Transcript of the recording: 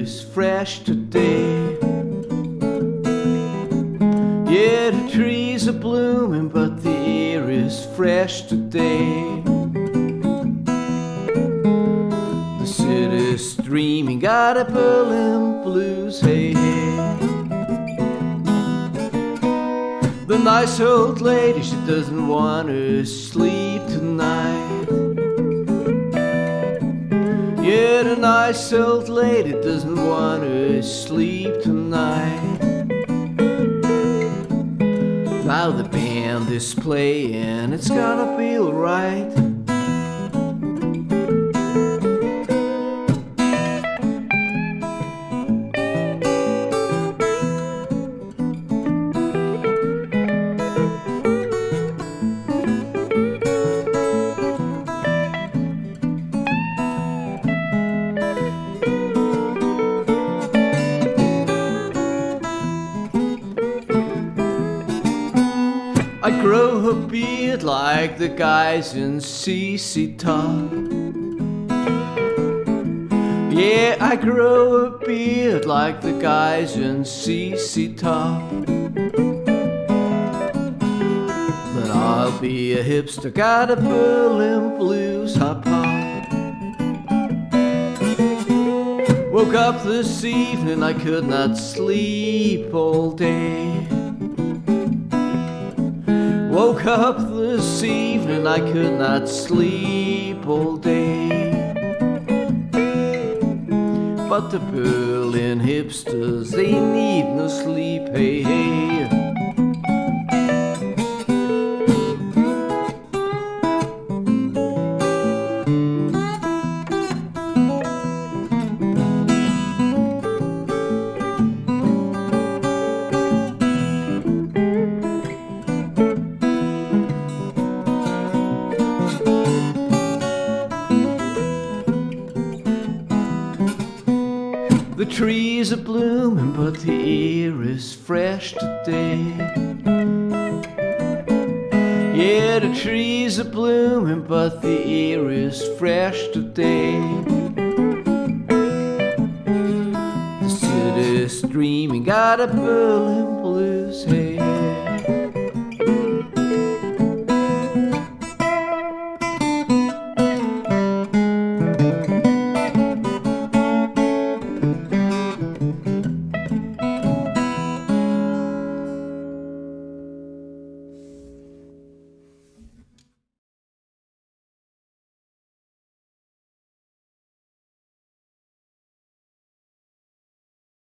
is fresh today. Yeah, the trees are blooming, but the air is fresh today. The city's dreaming, got a Berlin blues, hey, hey. The nice old lady, she doesn't want to sleep tonight. Yeah, the nice old lady doesn't want to sleep tonight. Now the band is playing, it's gonna be alright. I grow a beard like the guys in ZZ Top. Yeah, I grow a beard like the guys in ZZ Top. But I'll be a hipster, got a Berlin blues hop hop. Woke up this evening, I could not sleep all day. Woke up this evening, I could not sleep all day. But the Berlin hipsters, they need no sleep, hey, hey. The trees are blooming, but the air is fresh today. Yeah, the trees are blooming, but the air is fresh today. The city's dreaming, got a Berlin blues, hey.